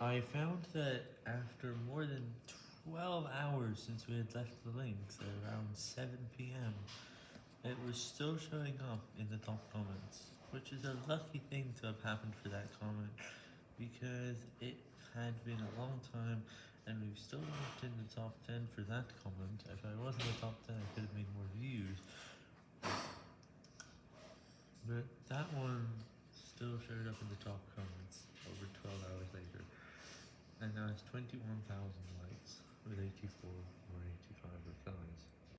I found that after more than 12 hours since we had left the links at around 7pm, it was still showing up in the top comments, which is a lucky thing to have happened for that comment, because it had been a long time, and we've still not in the top 10 for that comment. If I was in the top 10, I could have made more views. But that one still showed up in the top comments over 12 hours later. Now 21,000 likes